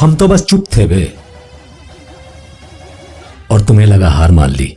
हम तो बस चुप थे बे। और तुम्हें लगा हार मान ली।